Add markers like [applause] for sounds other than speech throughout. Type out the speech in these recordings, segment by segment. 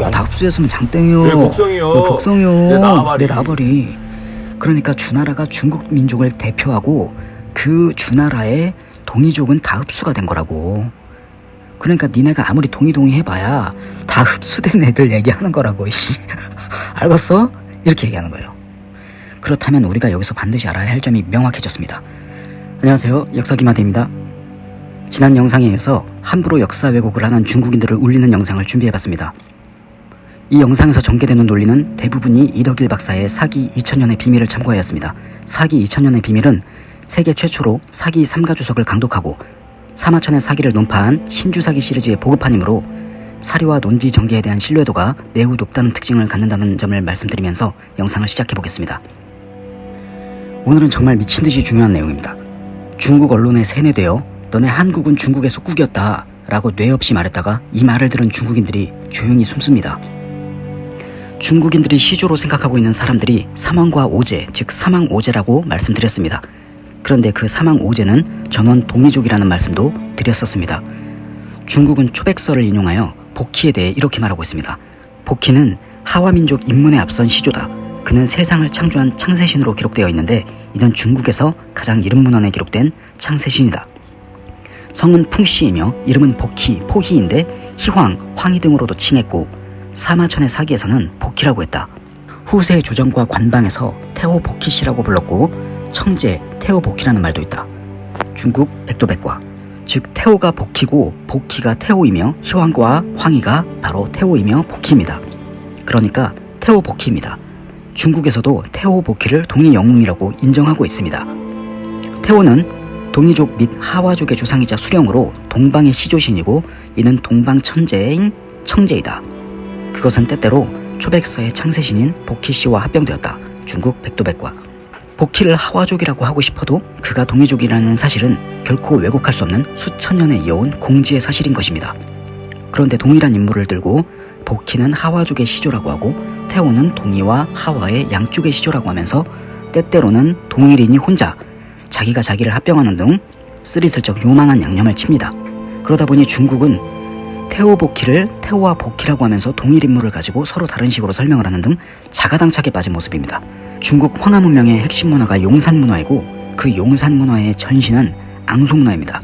아, 다 흡수했으면 장땡이요. 네, 복성이요. 네, 복성이요. 네, 나발이. 네, 나발이. 그러니까 주나라가 중국 민족을 대표하고 그 주나라의 동이족은 다 흡수가 된 거라고. 그러니까 니네가 아무리 동이동이 해봐야 다 흡수된 애들 얘기하는 거라고. 이씨. [laughs] 알겠어? 이렇게 얘기하는 거예요. 그렇다면 우리가 여기서 반드시 알아야 할 점이 명확해졌습니다. 안녕하세요. 역사기마대입니다. 지난 영상에 이어서 함부로 역사 왜곡을 하는 중국인들을 울리는 영상을 준비해봤습니다. 이 영상에서 전개되는 논리는 대부분이 이덕일 박사의 사기 2000년의 비밀을 참고하였습니다. 사기 2000년의 비밀은 세계 최초로 사기 3가 주석을 강독하고 사마천의 사기를 논파한 신주사기 시리즈의 보급판이므로 사료와 논지 전개에 대한 신뢰도가 매우 높다는 특징을 갖는다는 점을 말씀드리면서 영상을 시작해보겠습니다. 오늘은 정말 미친듯이 중요한 내용입니다. 중국 언론에 세뇌되어 너네 한국은 중국의 속국이었다 라고 뇌 없이 말했다가 이 말을 들은 중국인들이 조용히 숨습니다. 중국인들이 시조로 생각하고 있는 사람들이 사망과 오제, 즉 사망 오제라고 말씀드렸습니다. 그런데 그 사망 오제는 전원 동이족이라는 말씀도 드렸었습니다. 중국은 초백서를 인용하여 복희에 대해 이렇게 말하고 있습니다. 복희는 하와민족 입문에 앞선 시조다. 그는 세상을 창조한 창세신으로 기록되어 있는데 이는 중국에서 가장 이름 문헌에 기록된 창세신이다. 성은 풍씨이며 이름은 복희, 포희인데 희황, 황희 등으로도 칭했고 사마천의 사기에서는 복희라고 했다. 후세 조정과 관방에서 태호 복희씨라고 불렀고 청제, 태호 복희라는 말도 있다. 중국 백도백과 즉 태호가 복희고 복희가 태호이며 희황과 황희가 바로 태호이며 복희입니다. 그러니까 태호 복희입니다. 중국에서도 태호 복희를 동이 영웅이라고 인정하고 있습니다. 태호는 동이족 및 하와족의 조상이자 수령으로 동방의 시조신이고 이는 동방 천재인 청제이다. 그것은 때때로 초백서의 창세신인 복희씨와 합병되었다. 중국 백도백과 복희를 하와족이라고 하고 싶어도 그가 동이족이라는 사실은 결코 왜곡할 수 없는 수천 년에 이어온 공지의 사실인 것입니다. 그런데 동일한 인물을 들고 복희는 하와족의 시조라고 하고 태호는 동이와 하와의 양쪽의 시조라고 하면서 때때로는 동일인이 혼자 자기가 자기를 합병하는 등 쓰리슬쩍 요망한 양념을 칩니다. 그러다 보니 중국은 태호 복희를 태호와 복희라고 하면서 동일 인물을 가지고 서로 다른 식으로 설명을 하는 등 자가당착에 빠진 모습입니다. 중국 황하 문명의 핵심 문화가 용산 문화이고 그 용산 문화의 전신은 앙소 문화입니다.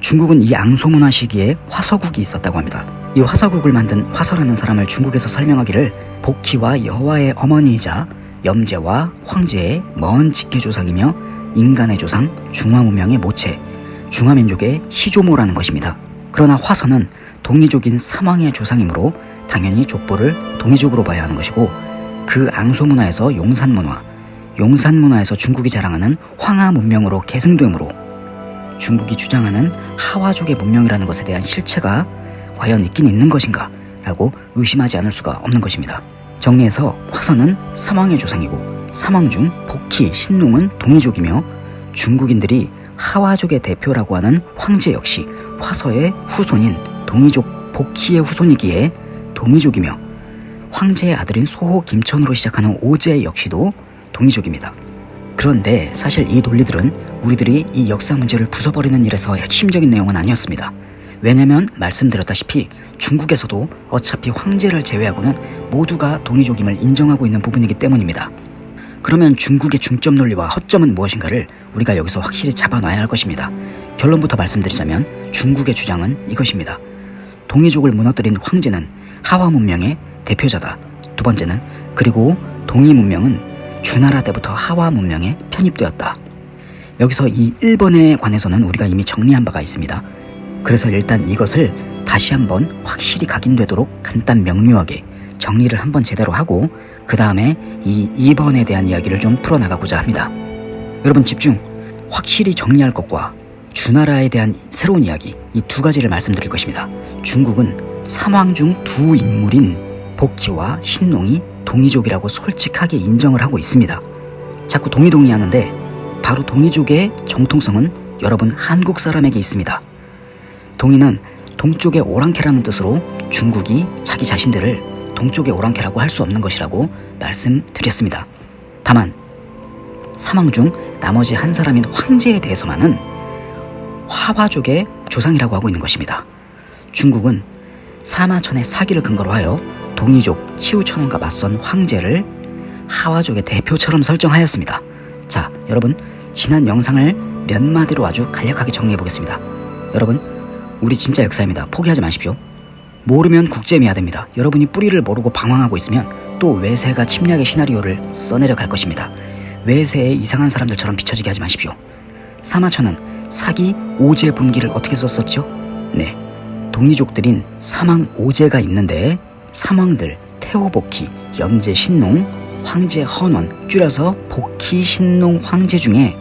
중국은 이 앙소 문화 시기에 화서국이 있었다고 합니다. 이 화서국을 만든 화서라는 사람을 중국에서 설명하기를 복희와 여호와의 어머니이자 염제와 황제의 먼 직계조상이며 인간의 조상 중화문명의 모체 중화민족의 시조모라는 것입니다. 그러나 화서는 동이족인 삼왕의 조상이므로 당연히 족보를 동이족으로 봐야 하는 것이고 그 앙소 문화에서 용산 문화, 용산 문화에서 중국이 자랑하는 황하 문명으로 계승되므로 중국이 주장하는 하와족의 문명이라는 것에 대한 실체가 과연 있긴 있는 것인가 라고 의심하지 않을 수가 없는 것입니다. 정리해서 화서는 삼왕의 조상이고 삼왕 중 복희, 신농은 동이족이며 중국인들이 하와족의 대표라고 하는 황제 역시 화서의 후손인 동이족 복희의 후손이기에 동이족이며 황제의 아들인 소호 김천으로 시작하는 오제 역시도 동이족입니다. 그런데 사실 이 논리들은 우리들이 이 역사 문제를 부숴버리는 일에서 핵심적인 내용은 아니었습니다. 왜냐면 말씀드렸다시피 중국에서도 어차피 황제를 제외하고는 모두가 동이족임을 인정하고 있는 부분이기 때문입니다. 그러면 중국의 중점 논리와 허점은 무엇인가를 우리가 여기서 확실히 잡아놔야 할 것입니다. 결론부터 말씀드리자면 중국의 주장은 이것입니다. 동이족을 무너뜨린 황제는 하와 문명의 대표자다. 두 번째는 그리고 동이 문명은 주나라 때부터 하와 문명에 편입되었다. 여기서 이 1번에 관해서는 우리가 이미 정리한 바가 있습니다. 그래서 일단 이것을 다시 한번 확실히 각인되도록 간단 명료하게 정리를 한번 제대로 하고 그 다음에 이 2번에 대한 이야기를 좀 풀어나가고자 합니다. 여러분 집중! 확실히 정리할 것과 주나라에 대한 새로운 이야기 이 두 가지를 말씀드릴 것입니다. 중국은 삼왕 중 두 인물인 복희와 신농이 동이족이라고 솔직하게 인정을 하고 있습니다. 자꾸 동이동이 하는데 바로 동이족의 정통성은 여러분 한국 사람에게 있습니다. 동이는 동쪽의 오랑캐라는 뜻으로 중국이 자기 자신들을 동쪽의 오랑캐라고 할 수 없는 것이라고 말씀드렸습니다. 다만 사망 중 나머지 한 사람인 황제에 대해서만은 화화족의 조상이라고 하고 있는 것입니다. 중국은 사마천의 사기를 근거로 하여 동이족 치우천원과 맞선 황제를 하와족의 대표처럼 설정하였습니다. 자, 여러분 지난 영상을 몇 마디로 아주 간략하게 정리해 보겠습니다. 여러분, 우리 진짜 역사입니다. 포기하지 마십시오. 모르면 국제미화 됩니다. 여러분이 뿌리를 모르고 방황하고 있으면 또 외세가 침략의 시나리오를 써내려 갈 것입니다. 외세의 이상한 사람들처럼 비춰지게 하지 마십시오. 사마천은 사기 오제 분기를 어떻게 썼었죠? 네, 동이족들인 사망 오제가 있는데 사망들 태호복희, 염제 신농, 황제 헌원 줄여서 복희 신농 황제 중에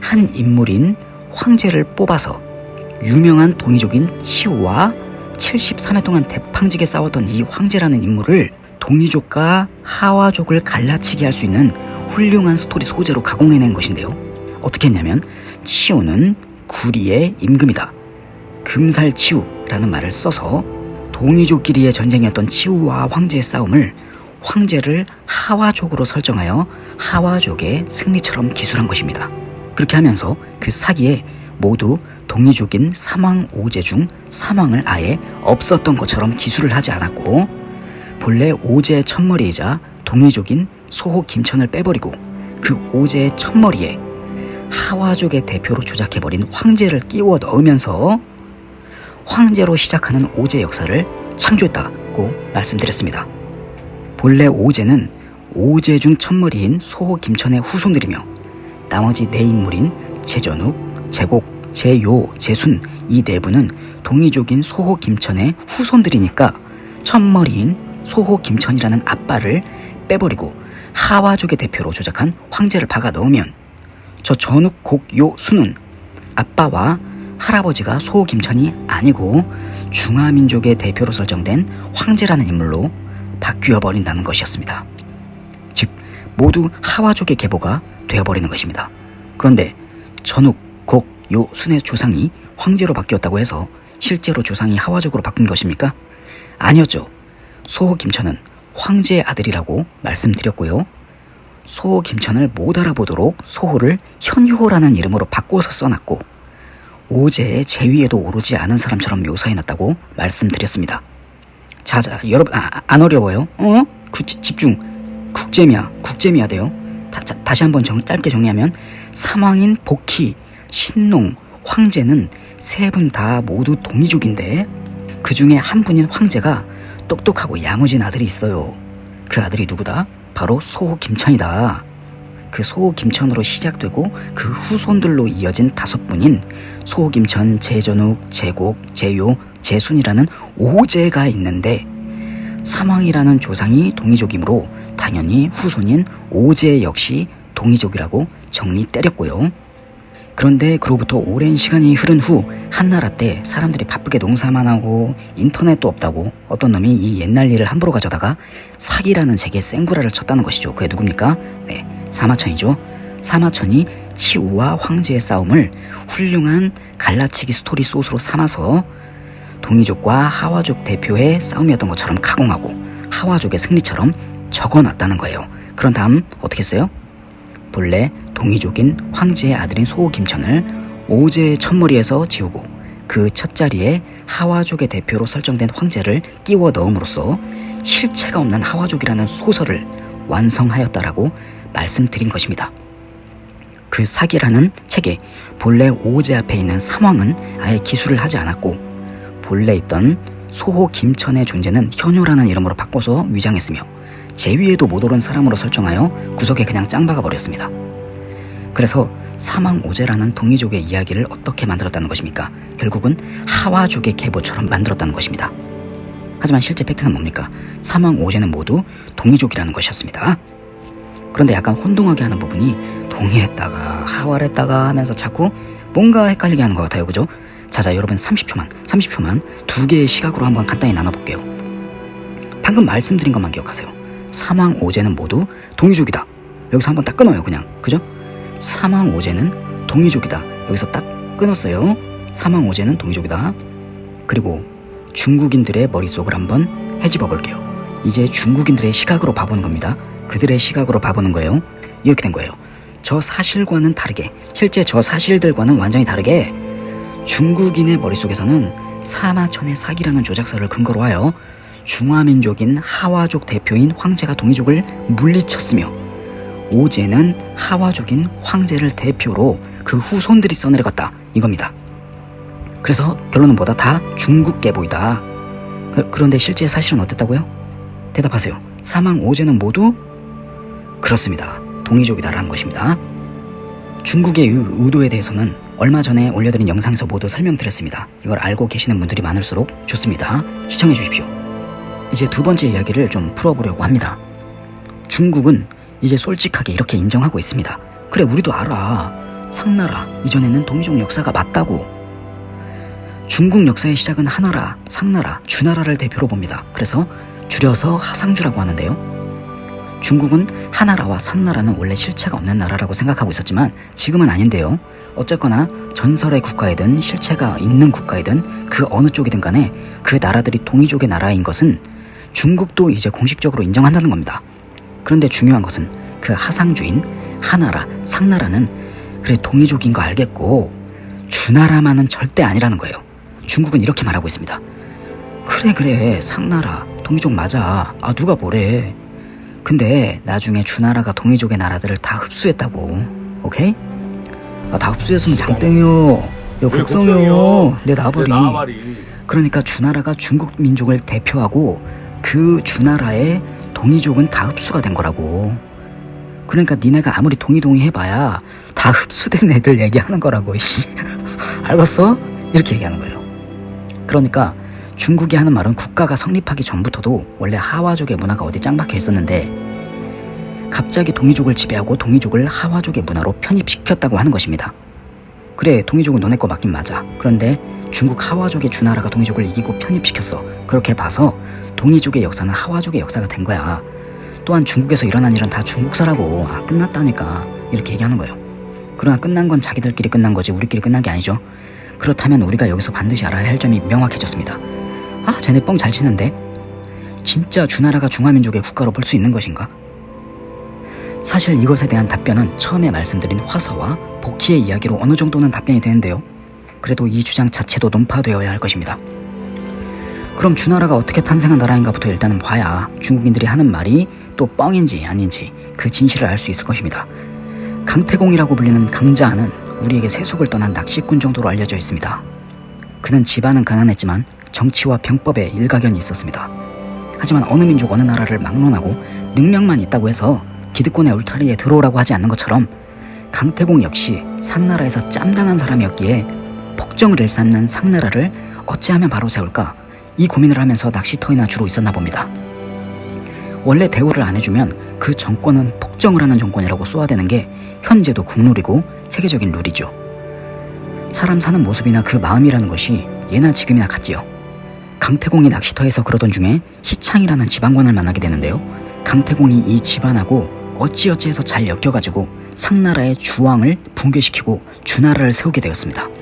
한 인물인 황제를 뽑아서 유명한 동이족인 치우와 73회 동안 대팡지게 싸웠던 이 황제라는 인물을 동이족과 하와족을 갈라치게 할 수 있는 훌륭한 스토리 소재로 가공해낸 것인데요. 어떻게 했냐면 치우는 구리의 임금이다. 금살치우라는 말을 써서 동이족끼리의 전쟁이었던 치우와 황제의 싸움을 황제를 하와족으로 설정하여 하와족의 승리처럼 기술한 것입니다. 그렇게 하면서 그 사기에 모두 동이족인 사망 오제 중 사망을 아예 없었던 것처럼 기술을 하지 않았고 본래 오제의 첫머리이자 동이족인 소호 김천을 빼버리고 그 오제의 첫머리에 하와족의 대표로 조작해버린 황제를 끼워 넣으면서 황제로 시작하는 오제 역사를 창조했다고 말씀드렸습니다. 본래 오제는 오제 중 첫머리인 소호 김천의 후손들이며 나머지 네 인물인 제전욱, 제곡, 제요, 제순 이 내부는 동이족인 소호 김천의 후손들이니까 첫머리인 소호 김천이라는 아빠를 빼버리고 하와족의 대표로 조작한 황제를 박아 넣으면 저 전욱, 곡, 요, 순은 아빠와 할아버지가 소호 김천이 아니고 중화민족의 대표로 설정된 황제라는 인물로 바뀌어 버린다는 것이었습니다. 즉 모두 하와족의 계보가 되어버리는 것입니다. 그런데 전욱, 곡, 요, 순의 조상이 황제로 바뀌었다고 해서 실제로 조상이 하와족으로 바뀐 것입니까? 아니었죠. 소호 김천은 황제의 아들이라고 말씀드렸고요. 소호 김천을 못 알아보도록 소호를 현효라는 이름으로 바꿔서 써놨고 오제의 제위에도 오르지 않은 사람처럼 묘사해놨다고 말씀드렸습니다. 자자 여러분 아, 안 어려워요? 어? 구, 집중 국제미야 국제미야 돼요. 다, 자, 다시 한번 정, 짧게 정리하면 사망인 복희, 신농, 황제는 세 분 다 모두 동이족인데 그 중에 한 분인 황제가 똑똑하고 야무진 아들이 있어요. 그 아들이 누구다? 바로 소호 김천이다. 그 소호 김천으로 시작되고 그 후손들로 이어진 다섯 분인 소호 김천, 제전욱, 제곡, 제요, 제순이라는 오제가 있는데 사망이라는 조상이 동이족이므로 당연히 후손인 오제 역시 동이족이라고 정리 때렸고요. 그런데 그로부터 오랜 시간이 흐른 후 한나라 때 사람들이 바쁘게 농사만 하고 인터넷도 없다고 어떤 놈이 이 옛날 일을 함부로 가져다가 사기라는 책에 생구라를 쳤다는 것이죠. 그게 누굽니까? 네, 사마천이죠. 사마천이 치우와 황제의 싸움을 훌륭한 갈라치기 스토리 소스로 삼아서 동이족과 하와족 대표의 싸움이었던 것처럼 가공하고 하와족의 승리처럼 적어놨다는 거예요. 그런 다음 어떻게 했어요? 본래 동이족인 황제의 아들인 소호 김천을 오제의 첫머리에서 지우고 그 첫자리에 하와족의 대표로 설정된 황제를 끼워 넣음으로써 실체가 없는 하와족이라는 소설을 완성하였다라고 말씀드린 것입니다. 그 사기라는 책에 본래 오제 앞에 있는 삼왕은 아예 기술을 하지 않았고 본래 있던 소호 김천의 존재는 현효라는 이름으로 바꿔서 위장했으며 제 위에도 못 오른 사람으로 설정하여 구석에 그냥 짱박아 버렸습니다. 그래서 사망 오제라는 동이족의 이야기를 어떻게 만들었다는 것입니까? 결국은 하와족의 계보처럼 만들었다는 것입니다. 하지만 실제 팩트는 뭡니까? 사망 오제는 모두 동이족이라는 것이었습니다. 그런데 약간 혼동하게 하는 부분이 동의했다가 하와했다가 하면서 자꾸 뭔가 헷갈리게 하는 것 같아요. 그죠? 자자 여러분 30초만 30초만 두 개의 시각으로 한번 간단히 나눠볼게요. 방금 말씀드린 것만 기억하세요. 사망 오제는 모두 동이족이다. 여기서 한번 딱 끊어요 그냥. 그죠? 사망 오제는 동이족이다. 여기서 딱 끊었어요. 사망 오제는 동이족이다. 그리고 중국인들의 머릿속을 한번 헤집어 볼게요. 이제 중국인들의 시각으로 봐보는 겁니다. 그들의 시각으로 봐보는 거예요. 이렇게 된 거예요. 저 사실과는 다르게, 실제 저 사실들과는 완전히 다르게 중국인의 머릿속에서는 사마천의 사기라는 조작서를 근거로 하여 중화민족인 하와족 대표인 황제가 동이족을 물리쳤으며 오제는 하와족인 황제를 대표로 그 후손들이 써내려갔다 이겁니다. 그래서 결론은 뭐다? 다 중국계 보이다. 그- 그런데 실제 사실은 어땠다고요? 대답하세요. 사망 오제는 모두 그렇습니다. 동이족이다라는 것입니다. 중국의 이 의도에 대해서는 얼마 전에 올려드린 영상에서 모두 설명드렸습니다. 이걸 알고 계시는 분들이 많을수록 좋습니다. 시청해 주십시오. 이제 두 번째 이야기를 좀 풀어보려고 합니다. 중국은 이제 솔직하게 이렇게 인정하고 있습니다. 그래, 우리도 알아. 상나라, 이전에는 동이족 역사가 맞다고. 중국 역사의 시작은 하나라, 상나라, 주나라를 대표로 봅니다. 그래서 줄여서 하상주라고 하는데요. 중국은 하나라와 상나라는 원래 실체가 없는 나라라고 생각하고 있었지만 지금은 아닌데요. 어쨌거나 전설의 국가이든 실체가 있는 국가이든 그 어느 쪽이든 간에 그 나라들이 동이족의 나라인 것은 중국도 이제 공식적으로 인정한다는 겁니다. 그런데 중요한 것은 그 하상주인 하나라, 상나라는 그래 동이족인 거 알겠고 주나라만은 절대 아니라는 거예요. 중국은 이렇게 말하고 있습니다. 그래 그래 상나라 동이족 맞아. 아 누가 뭐래. 근데 나중에 주나라가 동이족의 나라들을 다 흡수했다고. 오케이? 아, 다 흡수했으면 장땡이요. 야왜 극성이요. 걱정이요? 내. 내 나발이. 그러니까 주나라가 중국 민족을 대표하고 그 주나라의 동이족은 다 흡수가 된 거라고. 그러니까 니네가 아무리 동이동이 해봐야 다 흡수된 애들 얘기하는 거라고. 씨. [laughs] 알겠어? 이렇게 얘기하는 거예요. 그러니까 중국이 하는 말은 국가가 성립하기 전부터도 원래 하와족의 문화가 어디 짱박혀 있었는데 갑자기 동이족을 지배하고 동이족을 하와족의 문화로 편입시켰다고 하는 것입니다. 그래 동이족은 너네 거 맞긴 맞아. 그런데 중국 하와족의 주나라가 동이족을 이기고 편입시켰어. 그렇게 봐서 동이족의 역사는 하와족의 역사가 된 거야. 또한 중국에서 일어난 일은 다 중국사라고 아, 끝났다니까 이렇게 얘기하는 거예요. 그러나 끝난 건 자기들끼리 끝난 거지 우리끼리 끝난 게 아니죠. 그렇다면 우리가 여기서 반드시 알아야 할 점이 명확해졌습니다. 아, 쟤네 뻥 잘 치는데? 진짜 주나라가 중화민족의 국가로 볼 수 있는 것인가? 사실 이것에 대한 답변은 처음에 말씀드린 화서와 복희의 이야기로 어느 정도는 답변이 되는데요. 그래도 이 주장 자체도 논파되어야 할 것입니다. 그럼 주나라가 어떻게 탄생한 나라인가부터 일단은 봐야 중국인들이 하는 말이 또 뻥인지 아닌지 그 진실을 알 수 있을 것입니다. 강태공이라고 불리는 강자는 우리에게 세속을 떠난 낚시꾼 정도로 알려져 있습니다. 그는 집안은 가난했지만 정치와 병법에 일가견이 있었습니다. 하지만 어느 민족 어느 나라를 막론하고 능력만 있다고 해서 기득권의 울타리에 들어오라고 하지 않는 것처럼 강태공 역시 상나라에서 짬당한 사람이었기에 폭정을 일삼는 상나라를 어찌하면 바로 세울까 이 고민을 하면서 낚시터이나 주로 있었나 봅니다. 원래 대우를 안 해주면 그 정권은 폭정을 하는 정권이라고 쏘아대는 게 현재도 국룰이고 세계적인 룰이죠. 사람 사는 모습이나 그 마음이라는 것이 예나 지금이나 같지요. 강태공이 낚시터에서 그러던 중에 희창이라는 지방관을 만나게 되는데요. 강태공이 이 집안하고 어찌어찌해서 잘 엮여가지고 상나라의 주왕을 붕괴시키고 주나라를 세우게 되었습니다.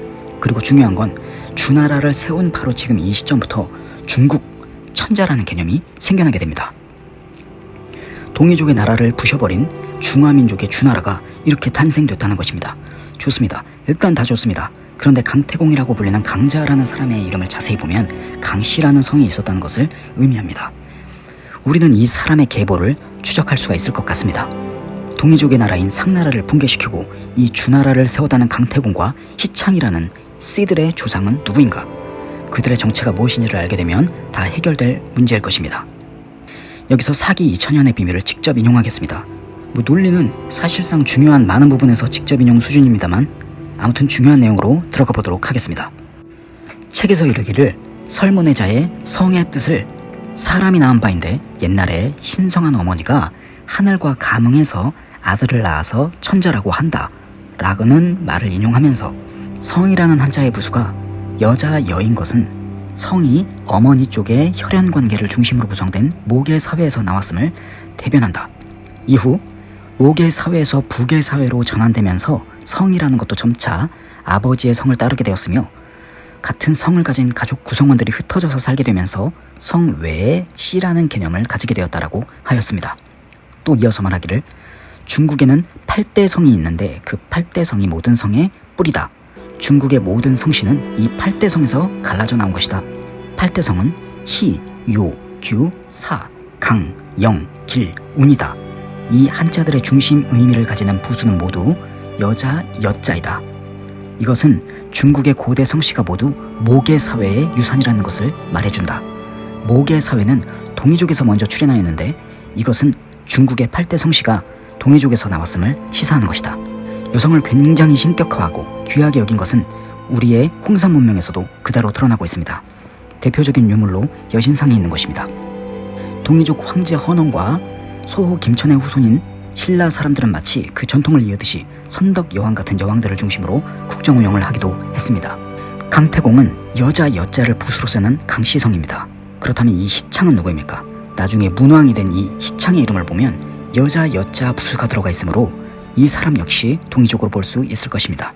그리고 중요한 건 주나라를 세운 바로 지금 이 시점부터 중국 천자라는 개념이 생겨나게 됩니다. 동이족의 나라를 부셔버린 중화민족의 주나라가 이렇게 탄생됐다는 것입니다. 좋습니다. 일단 다 좋습니다. 그런데 강태공이라고 불리는 강자라는 사람의 이름을 자세히 보면 강씨라는 성이 있었다는 것을 의미합니다. 우리는 이 사람의 계보를 추적할 수가 있을 것 같습니다. 동이족의 나라인 상나라를 붕괴시키고 이 주나라를 세웠다는 강태공과 희창이라는 씨들의 조상은 누구인가? 그들의 정체가 무엇인지를 알게 되면 다 해결될 문제일 것입니다. 여기서 사기 2000년의 비밀을 직접 인용하겠습니다. 뭐 논리는 사실상 중요한 많은 부분에서 직접 인용 수준입니다만 아무튼 중요한 내용으로 들어가 보도록 하겠습니다. 책에서 이르기를 설문의자의 성의 뜻을 사람이 낳은 바인데 옛날에 신성한 어머니가 하늘과 감응해서 아들을 낳아서 천자라고 한다 라고는 말을 인용하면서 성이라는 한자의 부수가 여자 여인 것은 성이 어머니 쪽의 혈연 관계를 중심으로 구성된 모계 사회에서 나왔음을 대변한다. 이후 모계 사회에서 부계 사회로 전환되면서 성이라는 것도 점차 아버지의 성을 따르게 되었으며 같은 성을 가진 가족 구성원들이 흩어져서 살게 되면서 성 외에 씨라는 개념을 가지게 되었다라고 하였습니다. 또 이어서 말하기를 중국에는 8대 성이 있는데 그 8대 성이 모든 성의 뿌리다. 중국의 모든 성씨는 이 8대 성에서 갈라져 나온 것이다. 8대 성은 희, 요, 규, 사, 강, 영, 길, 운이다. 이 한자들의 중심 의미를 가지는 부수는 모두 여자, 여자이다. 이것은 중국의 고대 성씨가 모두 모계 사회의 유산이라는 것을 말해준다. 모계 사회는 동이족에서 먼저 출현하였는데 이것은 중국의 8대 성씨가 동이족에서 나왔음을 시사하는 것이다. 여성을 굉장히 신격화하고 귀하게 여긴 것은 우리의 홍산 문명에서도 그대로 드러나고 있습니다. 대표적인 유물로 여신상이 있는 것입니다. 동이족 황제 헌원과 소호 김천의 후손인 신라 사람들은 마치 그 전통을 이어듯이 선덕 여왕 같은 여왕들을 중심으로 국정 운영을 하기도 했습니다. 강태공은 여자 여자를 붓으로 쓰는 강시성입니다. 그렇다면 이 희창은 누구입니까? 나중에 문왕이 된이 희창의 이름을 보면 여자 여자 부수가 들어가 있으므로 이 사람 역시 동이족으로 볼 수 있을 것입니다.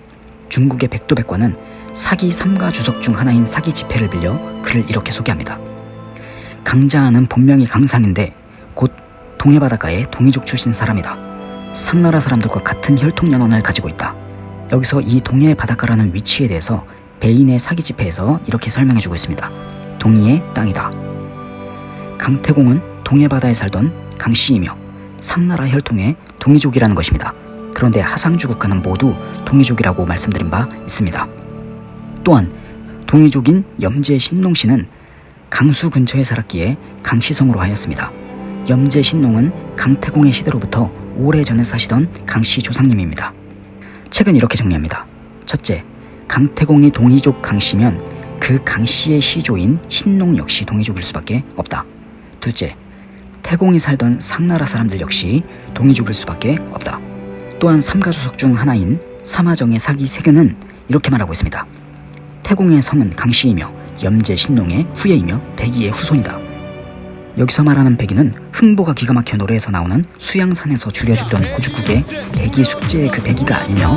중국의 백도백과는 사기 삼가 주석 중 하나인 사기 지폐를 빌려 그를 이렇게 소개합니다. 강자는 본명이 강상인데 곧 동해 바닷가의 동이족 출신 사람이다. 상나라 사람들과 같은 혈통 연원을 가지고 있다. 여기서 이 동해 바닷가라는 위치에 대해서 베인의 사기 지폐에서 이렇게 설명해주고 있습니다. 동이의 땅이다. 강태공은 동해 바다에 살던 강씨이며 상나라 혈통의 동이족이라는 것입니다. 그런데 하상주국가는 모두 동이족이라고 말씀드린 바 있습니다. 또한 동이족인 염제 신농씨는 강수 근처에 살았기에 강시성으로 하였습니다. 염제 신농은 강태공의 시대로부터 오래전에 사시던 강씨 조상님입니다. 책은 이렇게 정리합니다. 첫째, 강태공이 동이족 강씨면 그 강씨의 시조인 신농 역시 동이족일 수밖에 없다. 둘째, 태공이 살던 상나라 사람들 역시 동이족일 수밖에 없다. 또한 삼가주석 중 하나인 사마정의 사기 세균은 이렇게 말하고 있습니다. 태공의 성은 강씨이며 염제 신농의 후예이며 백이의 후손이다. 여기서 말하는 백이는 흥보가 기가 막혀 노래에서 나오는 수양산에서 줄여주던 고죽국의 백이 숙제의 그 백이가 아니며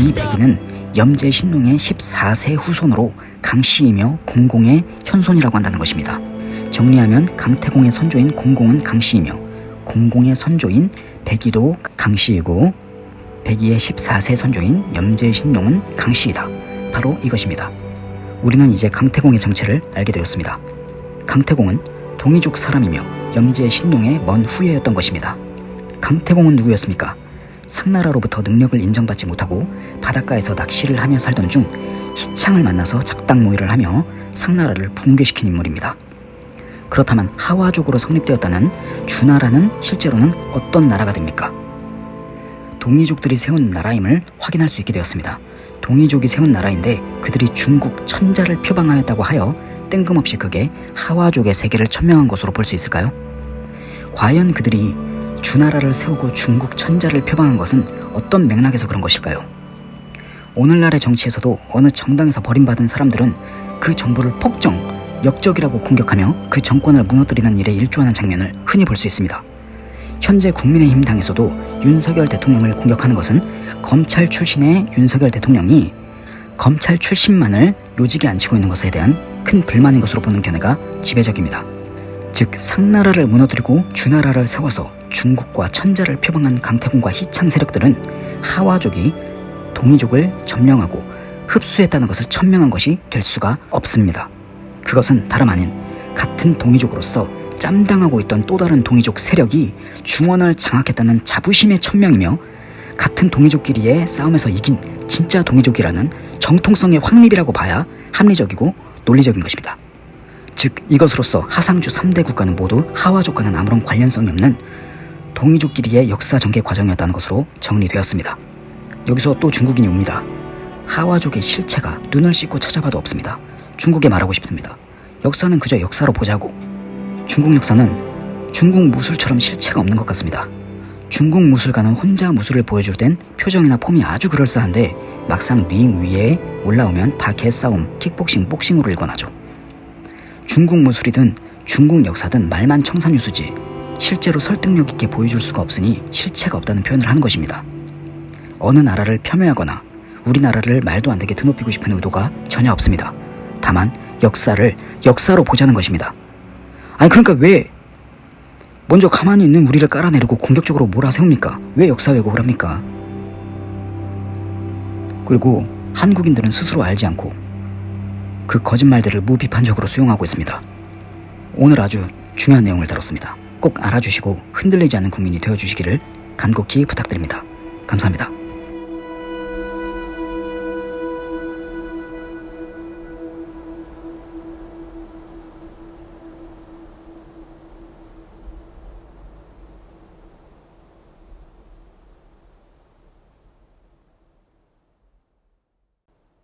이 백이는 염제 신농의 14세 후손으로 강씨이며 공공의 현손이라고 한다는 것입니다. 정리하면 강태공의 선조인 공공은 강씨이며 공공의 선조인 백이도 강씨이고 백이의 14세 선조인 염제 신농은 강씨이다. 바로 이것입니다. 우리는 이제 강태공의 정체를 알게 되었습니다. 강태공은 동이족 사람이며 염제 신농의 먼 후예였던 것입니다. 강태공은 누구였습니까? 상나라로부터 능력을 인정받지 못하고 바닷가에서 낚시를 하며 살던 중 희창을 만나서 작당 모의를 하며 상나라를 붕괴시킨 인물입니다. 그렇다면 하와족으로 성립되었다는 주나라는 실제로는 어떤 나라가 됩니까? 동이족들이 세운 나라임을 확인할 수 있게 되었습니다. 동이족이 세운 나라인데 그들이 중국 천자를 표방하였다고 하여 뜬금없이 그게 하와족의 세계를 천명한 것으로 볼 수 있을까요? 과연 그들이 주나라를 세우고 중국 천자를 표방한 것은 어떤 맥락에서 그런 것일까요? 오늘날의 정치에서도 어느 정당에서 버림받은 사람들은 그 정부를 폭정, 역적이라고 공격하며 그 정권을 무너뜨리는 일에 일조하는 장면을 흔히 볼 수 있습니다. 현재 국민의힘 당에서도 윤석열 대통령을 공격하는 것은 검찰 출신의 윤석열 대통령이 검찰 출신만을 요직에 앉히고 있는 것에 대한 큰 불만인 것으로 보는 견해가 지배적입니다. 즉 상나라를 무너뜨리고 주나라를 세워서 중국과 천자를 표방한 강태공과 희창 세력들은 하와족이 동이족을 점령하고 흡수했다는 것을 천명한 것이 될 수가 없습니다. 그것은 다름 아닌 같은 동이족으로서 짬당하고 있던 또 다른 동이족 세력이 중원을 장악했다는 자부심의 천명이며 같은 동이족끼리의 싸움에서 이긴 진짜 동이족이라는 정통성의 확립이라고 봐야 합리적이고 논리적인 것입니다. 즉 이것으로서 하상주 3대 국가는 모두 하와족과는 아무런 관련성이 없는 동이족끼리의 역사 전개 과정이었다는 것으로 정리되었습니다. 여기서 또 중국인이 옵니다. 하와족의 실체가 눈을 씻고 찾아봐도 없습니다. 중국에 말하고 싶습니다. 역사는 그저 역사로 보자고. 중국 역사는 중국 무술처럼 실체가 없는 것 같습니다. 중국 무술가는 혼자 무술을 보여줄 땐 표정이나 폼이 아주 그럴싸한데 막상 링 위에 올라오면 다 개싸움, 킥복싱, 복싱으로 일관하죠. 중국 무술이든 중국 역사든 말만 청산유수지 실제로 설득력 있게 보여줄 수가 없으니 실체가 없다는 표현을 하는 것입니다. 어느 나라를 폄훼하거나 우리나라를 말도 안 되게 드높이고 싶은 의도가 전혀 없습니다. 다만 역사를 역사로 보자는 것입니다. 아니 그러니까 왜 먼저 가만히 있는 우리를 깔아내리고 공격적으로 몰아세웁니까? 왜 역사 왜곡을 합니까? 그리고 한국인들은 스스로 알지 않고 그 거짓말들을 무비판적으로 수용하고 있습니다. 오늘 아주 중요한 내용을 다뤘습니다. 꼭 알아주시고 흔들리지 않는 국민이 되어주시기를 간곡히 부탁드립니다. 감사합니다.